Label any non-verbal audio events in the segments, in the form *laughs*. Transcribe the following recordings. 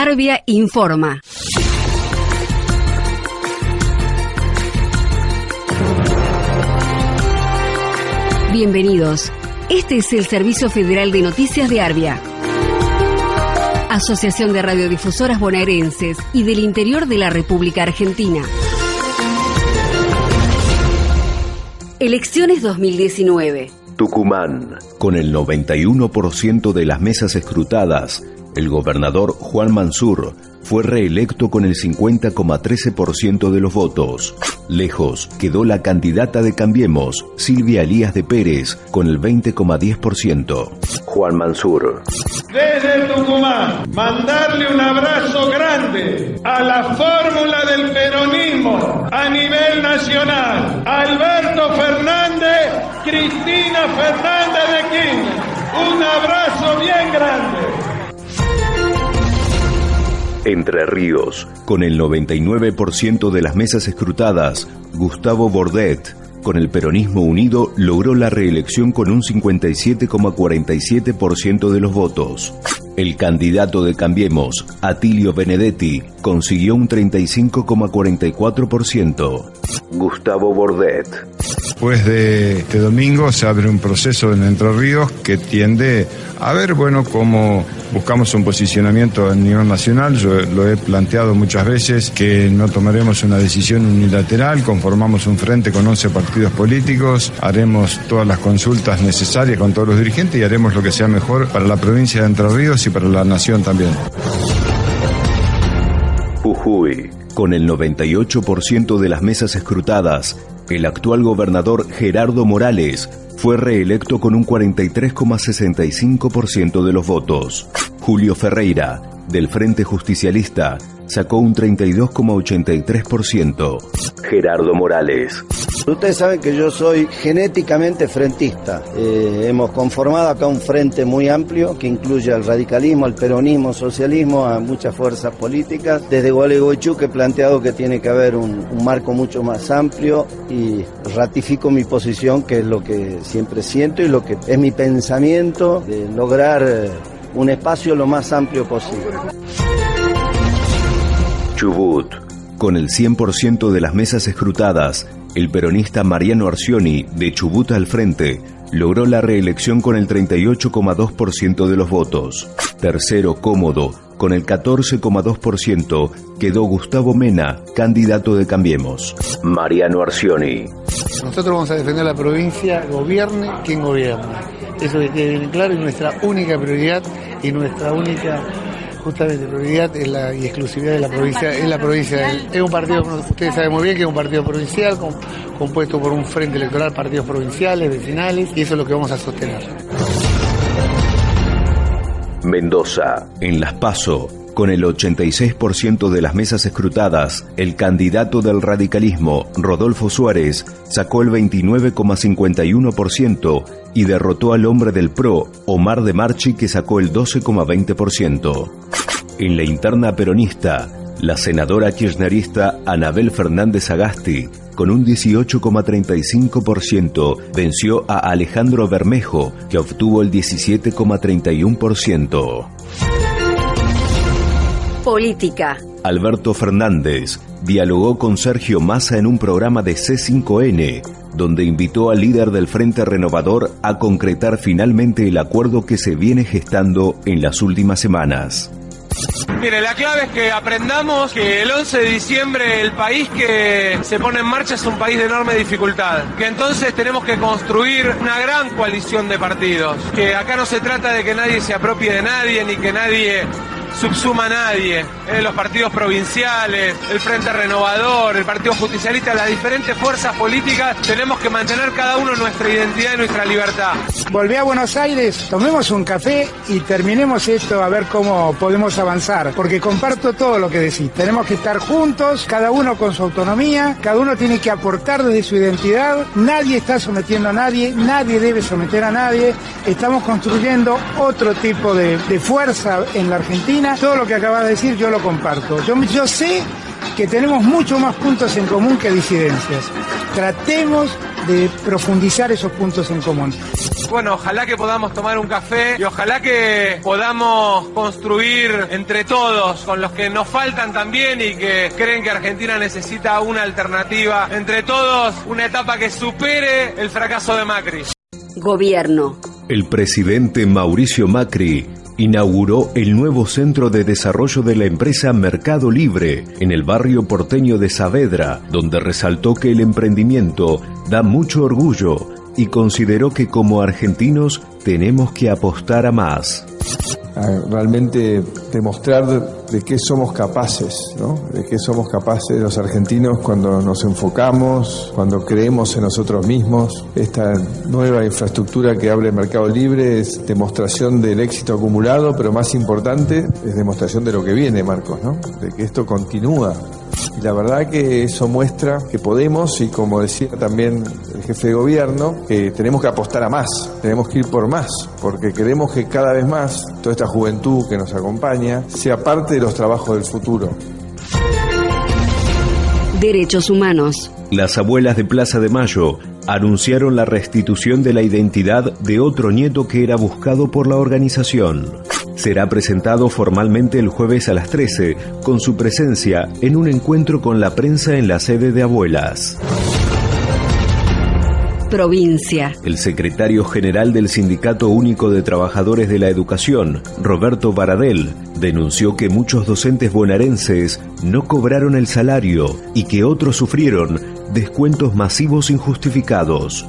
Arbia informa. Bienvenidos. Este es el Servicio Federal de Noticias de Arbia. Asociación de Radiodifusoras Bonaerenses y del Interior de la República Argentina. Elecciones 2019. Tucumán. Con el 91% de las mesas escrutadas, el gobernador Juan Mansur fue reelecto con el 50,13% de los votos. Lejos quedó la candidata de Cambiemos, Silvia Elías de Pérez, con el 20,10%. Juan Mansur. Desde Tucumán, mandarle un abrazo grande a la fórmula del peronismo a nivel nacional. Alberto Fernández, Cristina Fernández de Kirchner. Un abrazo bien grande. Entre Ríos, con el 99% de las mesas escrutadas, Gustavo Bordet, con el peronismo unido, logró la reelección con un 57,47% de los votos. El candidato de Cambiemos, Atilio Benedetti, consiguió un 35,44%. Gustavo Bordet. Después de este domingo se abre un proceso en Entre Ríos que tiende a ver, bueno, cómo buscamos un posicionamiento a nivel nacional. Yo lo he planteado muchas veces que no tomaremos una decisión unilateral, conformamos un frente con 11 partidos políticos, haremos todas las consultas necesarias con todos los dirigentes y haremos lo que sea mejor para la provincia de Entre Ríos y para la nación también. Jujuy. Con el 98% de las mesas escrutadas, el actual gobernador Gerardo Morales fue reelecto con un 43,65% de los votos. Julio Ferreira, del Frente Justicialista, sacó un 32,83%. Gerardo Morales. Ustedes saben que yo soy genéticamente frentista. Eh, hemos conformado acá un frente muy amplio que incluye al radicalismo, al peronismo, socialismo, a muchas fuerzas políticas. Desde Gualeguaychú que he planteado que tiene que haber un, un marco mucho más amplio y ratifico mi posición, que es lo que siempre siento y lo que es mi pensamiento de lograr eh, un espacio lo más amplio posible. Chubut. Con el 100% de las mesas escrutadas, el peronista Mariano Arcioni, de Chubut al frente, logró la reelección con el 38,2% de los votos. Tercero cómodo, con el 14,2%, quedó Gustavo Mena, candidato de Cambiemos. Mariano Arcioni. Nosotros vamos a defender la provincia, gobierne quien gobierna. Eso que quede bien claro y nuestra única prioridad y nuestra única justamente prioridad es la, y exclusividad de la provincia, es la provincia. Es un partido, ustedes saben muy bien que es un partido provincial com- compuesto por un frente electoral, partidos provinciales, vecinales, y eso es lo que vamos a sostener. Mendoza. En Las Paso, con el 86% de las mesas escrutadas, el candidato del radicalismo, Rodolfo Suárez, sacó el 29,51% y derrotó al hombre del PRO, Omar de Marchi, que sacó el 12,20%. En la interna peronista, la senadora kirchnerista Anabel Fernández Agasti, con un 18,35%, venció a Alejandro Bermejo, que obtuvo el 17,31%. Política. Alberto Fernández dialogó con Sergio Massa en un programa de C5N, donde invitó al líder del Frente Renovador a concretar finalmente el acuerdo que se viene gestando en las últimas semanas. Mire, la clave es que aprendamos que el 11 de diciembre el país que se pone en marcha es un país de enorme dificultad, que entonces tenemos que construir una gran coalición de partidos, que acá no se trata de que nadie se apropie de nadie ni que nadie subsuma a nadie, eh, los partidos provinciales, el Frente Renovador, el Partido Justicialista, las diferentes fuerzas políticas, tenemos que mantener cada uno nuestra identidad y nuestra libertad. Volví a Buenos Aires, tomemos un café y terminemos esto a ver cómo podemos avanzar, porque comparto todo lo que decís. Tenemos que estar juntos, cada uno con su autonomía, cada uno tiene que aportar desde su identidad, nadie está sometiendo a nadie, nadie debe someter a nadie, estamos construyendo otro tipo de fuerza en la Argentina, todo lo que acabas de decir yo lo comparto. Yo, yo sé que tenemos mucho más puntos en común que disidencias. Tratemos de profundizar esos puntos en común. Bueno, ojalá que podamos tomar un café y ojalá que podamos construir entre todos, con los que nos faltan también y que creen que Argentina necesita una alternativa, entre todos una etapa que supere el fracaso de Macri. Gobierno. El presidente Mauricio Macri inauguró el nuevo centro de desarrollo de la empresa Mercado Libre en el barrio porteño de Saavedra, donde resaltó que el emprendimiento da mucho orgullo y consideró que como argentinos tenemos que apostar a más. realmente demostrar de qué somos capaces, ¿no? de qué somos capaces los argentinos cuando nos enfocamos, cuando creemos en nosotros mismos. Esta nueva infraestructura que abre el mercado libre es demostración del éxito acumulado, pero más importante es demostración de lo que viene, Marcos, ¿no? de que esto continúa y la verdad que eso muestra que podemos, y como decía también el jefe de gobierno, que tenemos que apostar a más, tenemos que ir por más, porque queremos que cada vez más toda esta juventud que nos acompaña sea parte de los trabajos del futuro. Derechos humanos. Las abuelas de Plaza de Mayo anunciaron la restitución de la identidad de otro nieto que era buscado por la organización será presentado formalmente el jueves a las 13, con su presencia en un encuentro con la prensa en la sede de Abuelas. Provincia. El secretario general del Sindicato Único de Trabajadores de la Educación, Roberto Baradel, denunció que muchos docentes bonaerenses no cobraron el salario y que otros sufrieron descuentos masivos injustificados.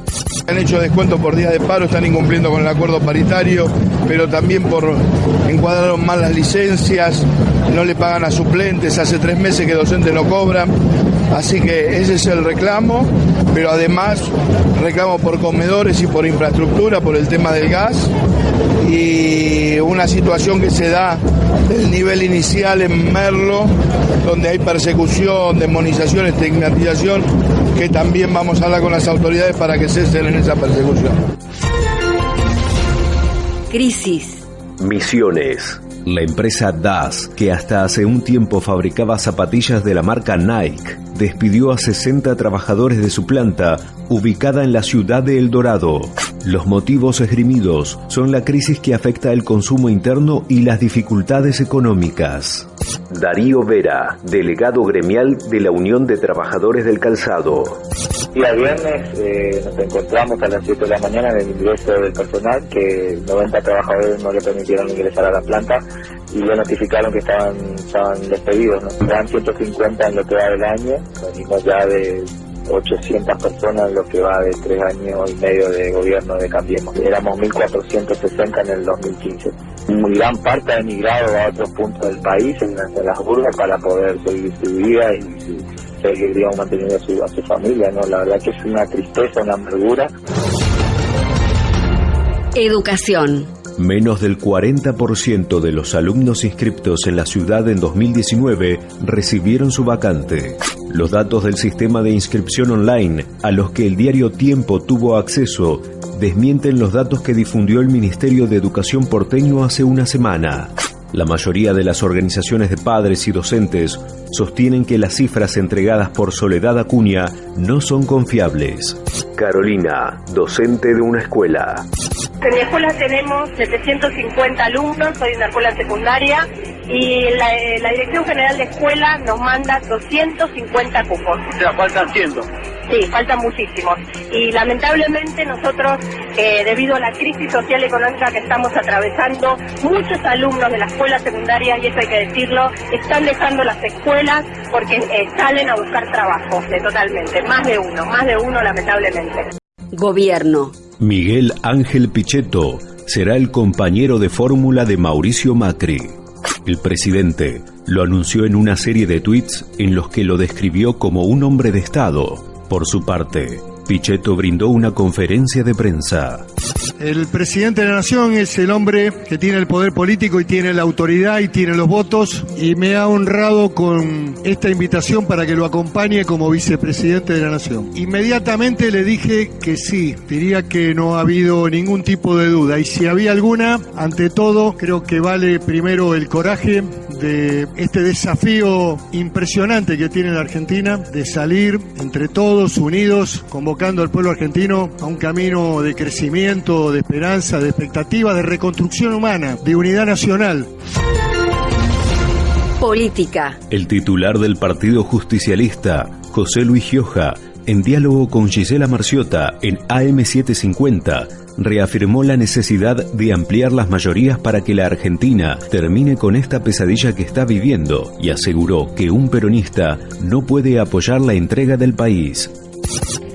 Han hecho descuentos por día de paro, están incumpliendo con el acuerdo paritario, pero también por encuadraron mal las licencias, no le pagan a suplentes, hace tres meses que docentes no cobran, así que ese es el reclamo, pero además reclamo por comedores y por infraestructura, por el tema del gas y una situación que se da del nivel inicial en Merlo, donde hay persecución, demonización, estigmatización, que también vamos a hablar con las autoridades para que cesen en esa persecución. Crisis. Misiones. La empresa DAS, que hasta hace un tiempo fabricaba zapatillas de la marca Nike, despidió a 60 trabajadores de su planta, ubicada en la ciudad de El Dorado. Los motivos esgrimidos son la crisis que afecta el consumo interno y las dificultades económicas. Darío Vera, delegado gremial de la Unión de Trabajadores del Calzado. Día viernes eh, nos encontramos a las 7 de la mañana en el ingreso del personal, que 90 trabajadores no le permitieron ingresar a la planta y le notificaron que estaban, estaban despedidos. ¿no? Eran 150 en lo que va del año, venimos ya de 800 personas en lo que va de tres años y medio de gobierno de Cambiemos. Éramos 1.460 en el 2015. Muy gran parte ha emigrado a otros puntos del país, en, las burgas, para poder seguir su vida y seguir digamos, manteniendo a su, a su familia. ¿no? La verdad que es una tristeza, una amargura. Educación. Menos del 40% de los alumnos inscriptos en la ciudad en 2019 recibieron su vacante. Los datos del sistema de inscripción online a los que el diario Tiempo tuvo acceso desmienten los datos que difundió el Ministerio de Educación porteño hace una semana. La mayoría de las organizaciones de padres y docentes sostienen que las cifras entregadas por Soledad Acuña no son confiables. Carolina, docente de una escuela. En mi escuela tenemos 750 alumnos, soy una escuela secundaria y la, eh, la, Dirección General de Escuela nos manda 250 cupos. O sea, faltan 100. Sí, faltan muchísimos. Y lamentablemente nosotros, eh, debido a la crisis social y económica que estamos atravesando, muchos alumnos de la escuela secundaria, y eso hay que decirlo, están dejando las escuelas porque eh, salen a buscar trabajo, de totalmente. Más de uno, más de uno lamentablemente. Gobierno. Miguel Ángel Pichetto será el compañero de fórmula de Mauricio Macri. El presidente lo anunció en una serie de tweets en los que lo describió como un hombre de Estado. Por su parte, Pichetto brindó una conferencia de prensa. El presidente de la Nación es el hombre que tiene el poder político y tiene la autoridad y tiene los votos y me ha honrado con esta invitación para que lo acompañe como vicepresidente de la Nación. Inmediatamente le dije que sí, diría que no ha habido ningún tipo de duda y si había alguna, ante todo creo que vale primero el coraje de este desafío impresionante que tiene la Argentina de salir entre todos unidos, convocando al pueblo argentino a un camino de crecimiento, de esperanza, de expectativa, de reconstrucción humana, de unidad nacional. Política. El titular del Partido Justicialista, José Luis Gioja, en diálogo con Gisela Marciota en AM750, reafirmó la necesidad de ampliar las mayorías para que la Argentina termine con esta pesadilla que está viviendo y aseguró que un peronista no puede apoyar la entrega del país.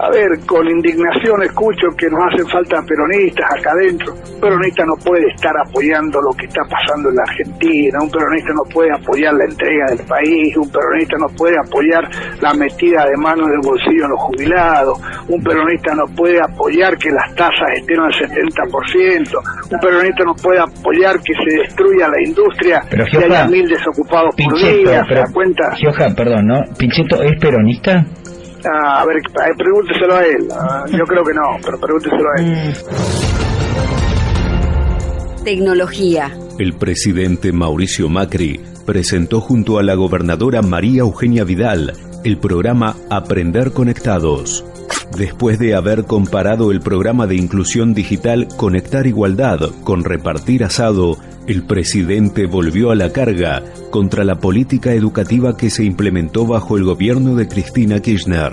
A ver, con indignación escucho que nos hacen falta peronistas acá adentro. Un peronista no puede estar apoyando lo que está pasando en la Argentina, un peronista no puede apoyar la entrega del país, un peronista no puede apoyar la metida de mano del bolsillo en los jubilados, un peronista no puede apoyar que las tasas estén al 70%, un peronista no puede apoyar que se destruya la industria Pero, y haya mil desocupados por Pinchetto, día, ¿se pero, da cuenta? Gioja, perdón, ¿no? ¿Pinchetto es peronista? Ah, a ver, pregúnteselo a él. Ah, yo creo que no, pero pregúnteselo a él. Tecnología. El presidente Mauricio Macri presentó junto a la gobernadora María Eugenia Vidal el programa Aprender Conectados. Después de haber comparado el programa de inclusión digital Conectar Igualdad con Repartir Asado, el presidente volvió a la carga contra la política educativa que se implementó bajo el gobierno de Cristina Kirchner.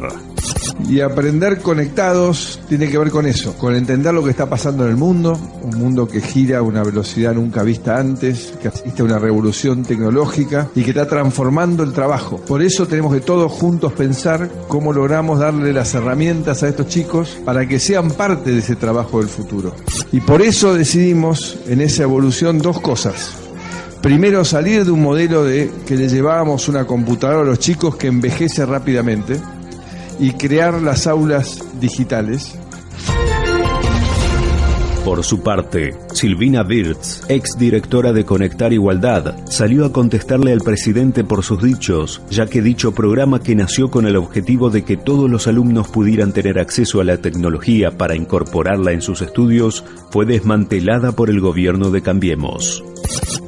Y aprender conectados tiene que ver con eso, con entender lo que está pasando en el mundo, un mundo que gira a una velocidad nunca vista antes, que asiste a una revolución tecnológica y que está transformando el trabajo. Por eso tenemos que todos juntos pensar cómo logramos darle las herramientas a estos chicos para que sean parte de ese trabajo del futuro. Y por eso decidimos en esa evolución dos cosas. Primero, salir de un modelo de que le llevábamos una computadora a los chicos que envejece rápidamente y crear las aulas digitales. Por su parte, Silvina Wirtz, ex directora de Conectar Igualdad, salió a contestarle al presidente por sus dichos, ya que dicho programa que nació con el objetivo de que todos los alumnos pudieran tener acceso a la tecnología para incorporarla en sus estudios, fue desmantelada por el gobierno de Cambiemos.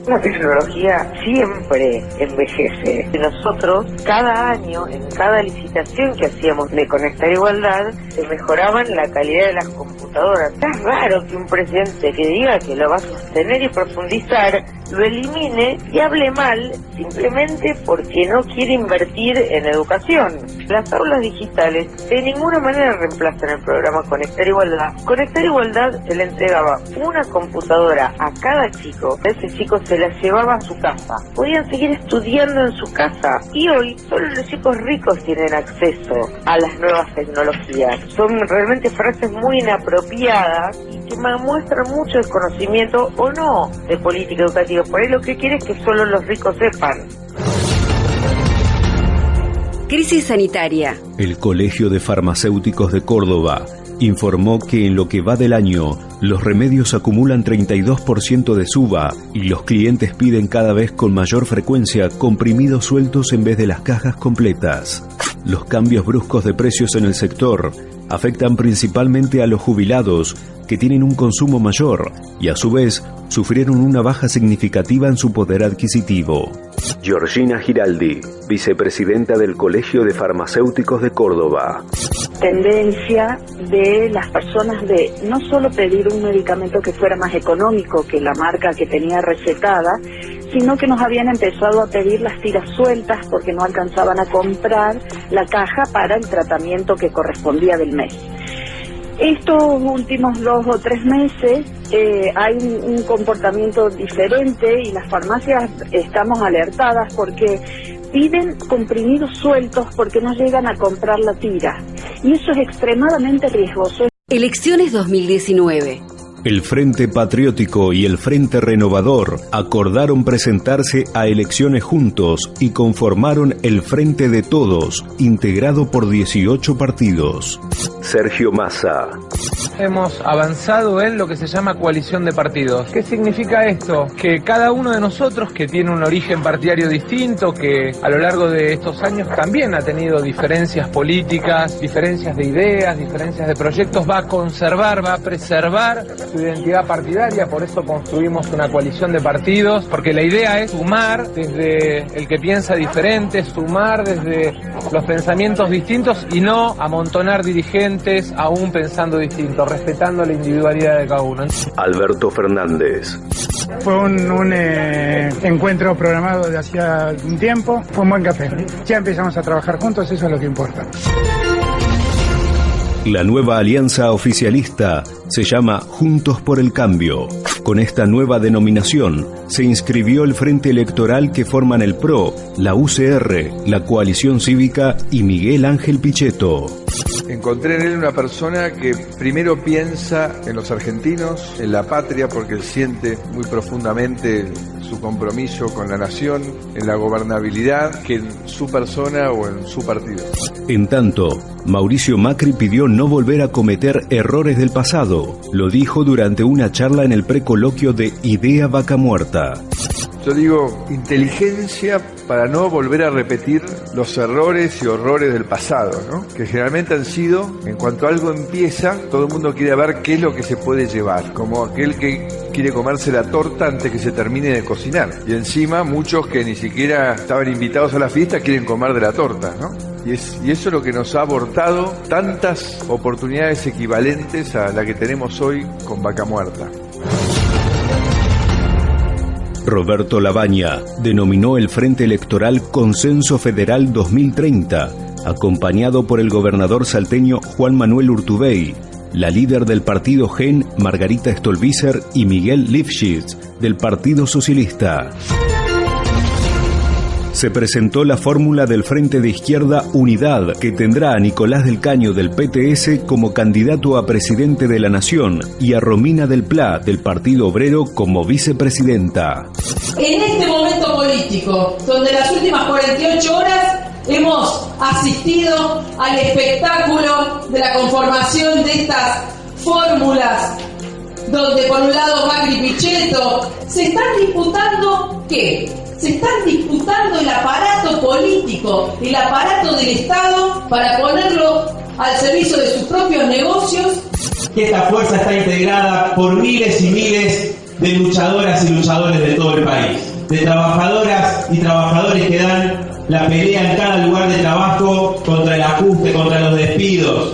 La tecnología siempre envejece. Nosotros, cada año, en cada licitación que hacíamos de Conectar Igualdad, se mejoraban la calidad de las computadoras. Es raro que un presidente que diga que lo va a sostener y profundizar, lo elimine y hable mal simplemente porque no quiere invertir en educación. Las aulas digitales de ninguna manera reemplazan el programa Conectar Igualdad. Conectar Igualdad se le entregaba una computadora a cada chico. Ese chico se la llevaba a su casa. Podían seguir estudiando en su casa. Y hoy solo los chicos ricos tienen acceso a las nuevas tecnologías. Son realmente frases muy inapropiadas y que muestran mucho desconocimiento o no de política educativa. Por ahí lo que quiere es que solo los ricos sepan. Crisis sanitaria. El Colegio de Farmacéuticos de Córdoba informó que en lo que va del año, los remedios acumulan 32% de suba y los clientes piden cada vez con mayor frecuencia comprimidos sueltos en vez de las cajas completas. Los cambios bruscos de precios en el sector afectan principalmente a los jubilados que tienen un consumo mayor y a su vez sufrieron una baja significativa en su poder adquisitivo. Georgina Giraldi, vicepresidenta del Colegio de Farmacéuticos de Córdoba. Tendencia de las personas de no solo pedir un medicamento que fuera más económico que la marca que tenía recetada, sino que nos habían empezado a pedir las tiras sueltas porque no alcanzaban a comprar la caja para el tratamiento que correspondía del mes. Estos últimos dos o tres meses eh, hay un, un comportamiento diferente y las farmacias estamos alertadas porque piden comprimidos sueltos porque no llegan a comprar la tira. Y eso es extremadamente riesgoso. Elecciones 2019. El Frente Patriótico y el Frente Renovador acordaron presentarse a elecciones juntos y conformaron el Frente de Todos, integrado por 18 partidos. Sergio Massa. Hemos avanzado en lo que se llama coalición de partidos. ¿Qué significa esto? Que cada uno de nosotros que tiene un origen partidario distinto, que a lo largo de estos años también ha tenido diferencias políticas, diferencias de ideas, diferencias de proyectos, va a conservar, va a preservar su identidad partidaria, por eso construimos una coalición de partidos, porque la idea es sumar desde el que piensa diferente, sumar desde los pensamientos distintos y no amontonar dirigentes aún pensando distinto, respetando la individualidad de cada uno. Alberto Fernández. Fue un, un eh, encuentro programado de hacía un tiempo, fue un buen café. Ya empezamos a trabajar juntos, eso es lo que importa. La nueva alianza oficialista se llama Juntos por el Cambio. Con esta nueva denominación se inscribió el frente electoral que forman el PRO, la UCR, la Coalición Cívica y Miguel Ángel Pichetto. Encontré en él una persona que primero piensa en los argentinos, en la patria, porque él siente muy profundamente su compromiso con la nación, en la gobernabilidad, que en su persona o en su partido. En tanto, Mauricio Macri pidió no volver a cometer errores del pasado. Lo dijo durante una charla en el precoloquio de Idea Vaca Muerta. Yo digo inteligencia para no volver a repetir los errores y horrores del pasado, que generalmente han sido, en cuanto algo empieza, todo el mundo quiere ver qué es lo que se puede llevar, como aquel que quiere comerse la torta antes que se termine de cocinar. Y encima muchos que ni siquiera estaban invitados a la fiesta quieren comer de la torta, ¿no? Y, y eso es lo que nos ha abortado tantas oportunidades equivalentes a la que tenemos hoy con Vaca Muerta. Roberto Labaña denominó el Frente Electoral Consenso Federal 2030, acompañado por el gobernador salteño Juan Manuel Urtubey, la líder del partido GEN Margarita Stolbizer y Miguel Lifshitz del Partido Socialista. Se presentó la fórmula del Frente de Izquierda Unidad, que tendrá a Nicolás del Caño del PTS como candidato a presidente de la Nación y a Romina del Pla del Partido Obrero como vicepresidenta. En este momento político, donde las últimas 48 horas hemos asistido al espectáculo de la conformación de estas fórmulas, donde por un lado Macri Pichetto, se están disputando qué? Se están disputando el aparato político, el aparato del Estado para ponerlo al servicio de sus propios negocios. Que esta fuerza está integrada por miles y miles de luchadoras y luchadores de todo el país, de trabajadoras y trabajadores que dan la pelea en cada lugar de trabajo contra el ajuste, contra los despidos.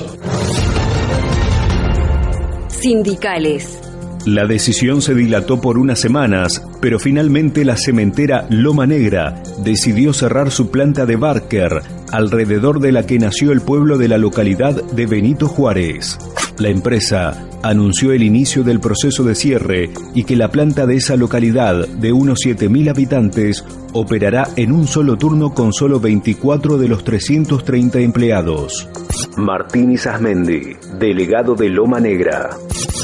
Sindicales. La decisión se dilató por unas semanas, pero finalmente la cementera Loma Negra decidió cerrar su planta de Barker, alrededor de la que nació el pueblo de la localidad de Benito Juárez. La empresa anunció el inicio del proceso de cierre y que la planta de esa localidad, de unos 7.000 habitantes, operará en un solo turno con solo 24 de los 330 empleados. Martín Isasmendi, delegado de Loma Negra.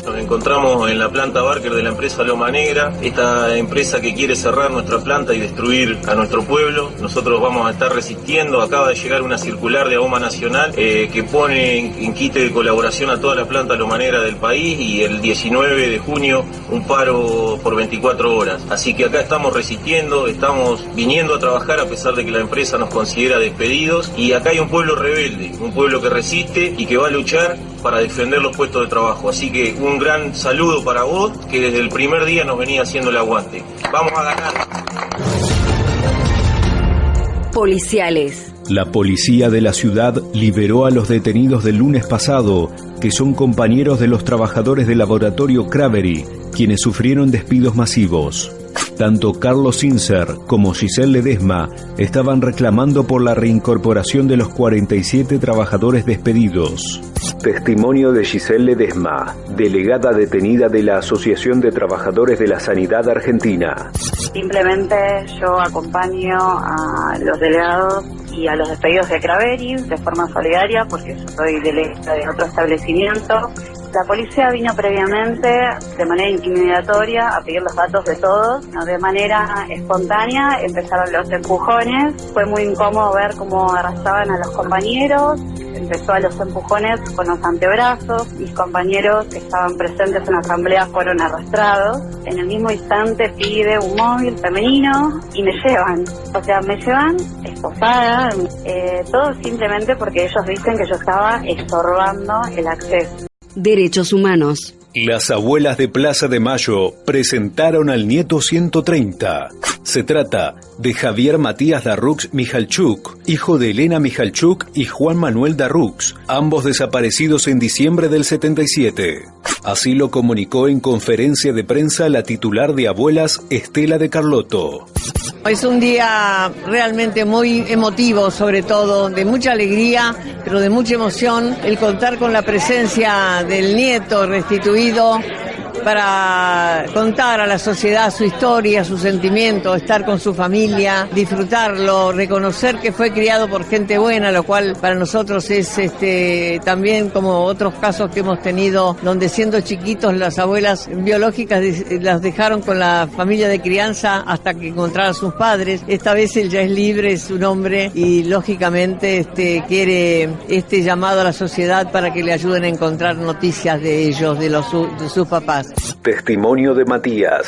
Nos encontramos en la planta Barker de la empresa Loma Negra, esta empresa que quiere cerrar nuestra planta y destruir a nuestro pueblo. Nosotros vamos a estar resistiendo. Acaba de llegar una circular de AOMA Nacional eh, que pone en, en, quite de colaboración a toda la planta Loma Negra del país y el 19 de junio un paro por 24 horas. Así que acá estamos resistiendo, estamos viniendo a trabajar a pesar de que la empresa nos considera despedidos y acá hay un pueblo rebelde, un pueblo que resiste y que va a luchar para defender los puestos de trabajo. Así que un gran saludo para vos, que desde el primer día nos venía haciendo el aguante. Vamos a ganar. Policiales. La policía de la ciudad liberó a los detenidos del lunes pasado, que son compañeros de los trabajadores del laboratorio Cravery, quienes sufrieron despidos masivos. Tanto Carlos Sincer como Giselle Ledesma estaban reclamando por la reincorporación de los 47 trabajadores despedidos. Testimonio de Giselle Ledesma, delegada detenida de la Asociación de Trabajadores de la Sanidad Argentina. Simplemente yo acompaño a los delegados y a los despedidos de Craveri de forma solidaria porque yo soy delegada de otro establecimiento. La policía vino previamente de manera intimidatoria a pedir los datos de todos, de manera espontánea empezaron los empujones, fue muy incómodo ver cómo arrastraban a los compañeros, empezó a los empujones con los antebrazos, mis compañeros que estaban presentes en la asamblea fueron arrastrados, en el mismo instante pide un móvil femenino y me llevan, o sea, me llevan esposada, eh, todo simplemente porque ellos dicen que yo estaba estorbando el acceso. Derechos humanos. Las abuelas de Plaza de Mayo presentaron al nieto 130. Se trata de Javier Matías Darrux Mijalchuk, hijo de Elena Mijalchuk y Juan Manuel Darrux, ambos desaparecidos en diciembre del 77. Así lo comunicó en conferencia de prensa la titular de abuelas Estela de Carlotto. Es un día realmente muy emotivo, sobre todo, de mucha alegría, pero de mucha emoción, el contar con la presencia del nieto restituido para contar a la sociedad su historia, su sentimiento, estar con su familia, disfrutarlo, reconocer que fue criado por gente buena, lo cual para nosotros es este también como otros casos que hemos tenido donde siendo chiquitos las abuelas biológicas las dejaron con la familia de crianza hasta que encontraran sus padres. Esta vez él ya es libre, es un hombre y lógicamente este quiere este llamado a la sociedad para que le ayuden a encontrar noticias de ellos, de los de sus papás. Testimonio de Matías.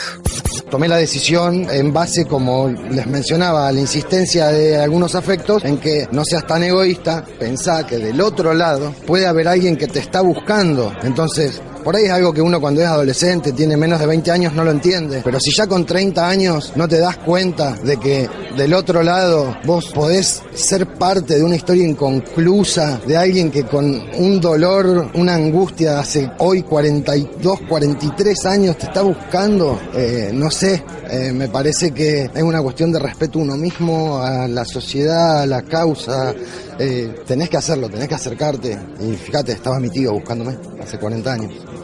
Tomé la decisión en base, como les mencionaba, a la insistencia de algunos afectos, en que no seas tan egoísta, pensá que del otro lado puede haber alguien que te está buscando. Entonces, por ahí es algo que uno cuando es adolescente, tiene menos de 20 años, no lo entiende. Pero si ya con 30 años no te das cuenta de que del otro lado vos podés ser parte de una historia inconclusa, de alguien que con un dolor, una angustia hace hoy 42, 43 años te está buscando, eh, no sé, eh, me parece que es una cuestión de respeto a uno mismo, a la sociedad, a la causa. Eh, tenés que hacerlo, tenés que acercarte. Y fíjate, estaba mi tío buscándome hace 40 años.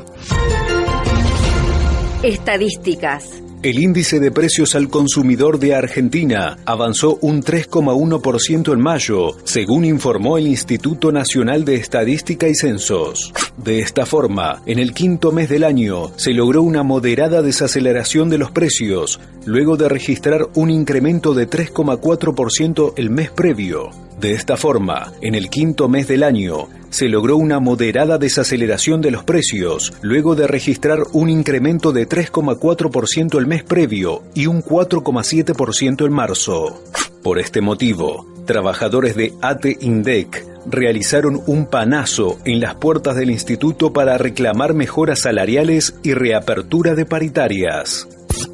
Estadísticas. El índice de precios al consumidor de Argentina avanzó un 3,1% en mayo, según informó el Instituto Nacional de Estadística y Censos. De esta forma, en el quinto mes del año se logró una moderada desaceleración de los precios, luego de registrar un incremento de 3,4% el mes previo. De esta forma, en el quinto mes del año, se logró una moderada desaceleración de los precios, luego de registrar un incremento de 3,4% el mes previo y un 4,7% en marzo. Por este motivo, trabajadores de ATE INDEC realizaron un panazo en las puertas del instituto para reclamar mejoras salariales y reapertura de paritarias.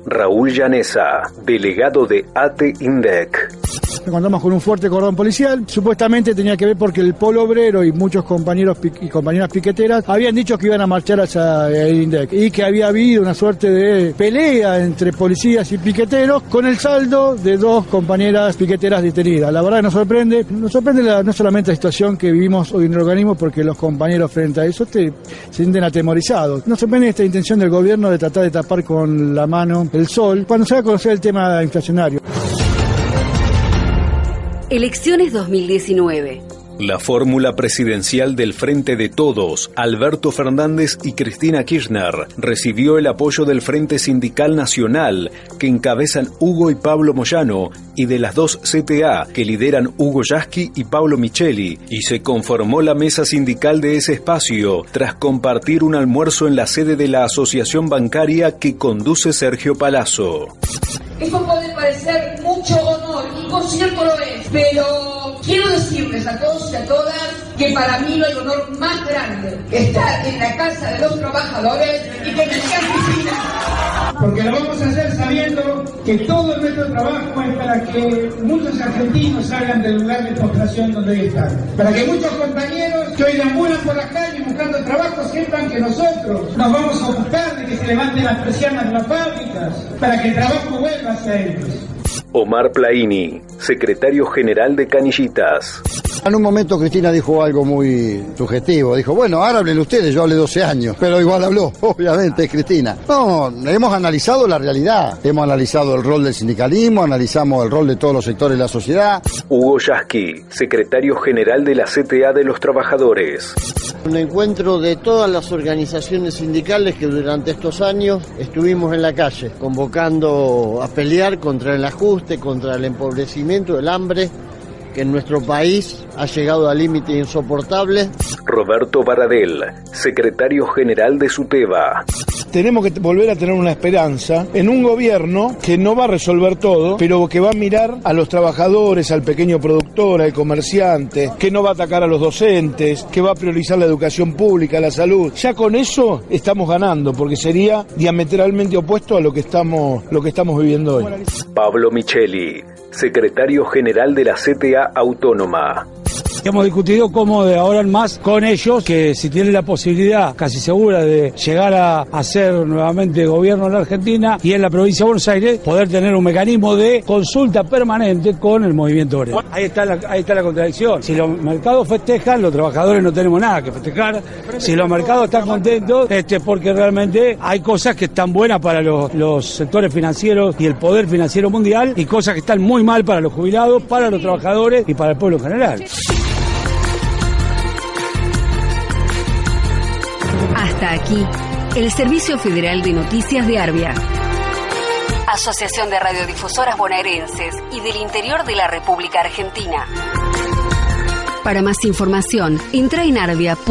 Raúl Llanesa, delegado de ATE INDEC. Encontramos con un fuerte cordón policial. Supuestamente tenía que ver porque el polo obrero y muchos compañeros y compañeras piqueteras habían dicho que iban a marchar hacia el INDEC y que había habido una suerte de pelea entre policías y piqueteros con el saldo de dos compañeras piqueteras detenidas. La verdad nos sorprende, nos sorprende no solamente la situación que vivimos hoy en el organismo porque los compañeros frente a eso se sienten atemorizados. Nos sorprende esta intención del gobierno de tratar de tapar con la mano el sol cuando se va a conocer el tema inflacionario. Elecciones 2019. La fórmula presidencial del Frente de Todos, Alberto Fernández y Cristina Kirchner, recibió el apoyo del Frente Sindical Nacional, que encabezan Hugo y Pablo Moyano, y de las dos CTA, que lideran Hugo Yasky y Pablo Micheli, y se conformó la mesa sindical de ese espacio, tras compartir un almuerzo en la sede de la asociación bancaria que conduce Sergio Palazzo. Esto puede parecer mucho honor, y por cierto lo es, pero quiero decirles a todos y a todas que para mí no hay honor más grande que estar en la casa de los trabajadores y que me Cristina. Porque lo vamos a hacer sabiendo que todo nuestro trabajo es para que muchos argentinos salgan del lugar de postración donde están. Para que muchos compañeros que hoy deambulan por la calle buscando trabajo sepan que nosotros nos vamos a buscar de que se levanten las persianas de las fábricas, para que el trabajo vuelva hacia ellos. Omar Plaini, secretario general de Canillitas. En un momento Cristina dijo algo muy subjetivo. Dijo, bueno, ahora hablen ustedes, yo hablé 12 años. Pero igual habló, *laughs* obviamente, es Cristina. No, hemos analizado la realidad. Hemos analizado el rol del sindicalismo, analizamos el rol de todos los sectores de la sociedad. Hugo Yasky, secretario general de la CTA de los Trabajadores. Un encuentro de todas las organizaciones sindicales que durante estos años estuvimos en la calle, convocando a pelear contra el ajuste, contra el empobrecimiento, el hambre que en nuestro país ha llegado a límites insoportables. Roberto Baradel, secretario general de SUTEBA. Tenemos que volver a tener una esperanza en un gobierno que no va a resolver todo, pero que va a mirar a los trabajadores, al pequeño productor, al comerciante, que no va a atacar a los docentes, que va a priorizar la educación pública, la salud. Ya con eso estamos ganando, porque sería diametralmente opuesto a lo que estamos, lo que estamos viviendo hoy. Pablo Micheli, secretario general de la CTA Autónoma. Hemos discutido cómo de ahora en más con ellos, que si tienen la posibilidad casi segura de llegar a hacer nuevamente gobierno en la Argentina y en la provincia de Buenos Aires, poder tener un mecanismo de consulta permanente con el movimiento obrero. Ahí está la, ahí está la contradicción. Si los mercados festejan, los trabajadores no tenemos nada que festejar. Si los mercados están contentos, este, porque realmente hay cosas que están buenas para los, los sectores financieros y el poder financiero mundial y cosas que están muy mal para los jubilados, para los trabajadores y para el pueblo en general. Hasta aquí, el Servicio Federal de Noticias de Arbia. Asociación de Radiodifusoras Bonaerenses y del Interior de la República Argentina. Para más información, entra en arbia.org.ar.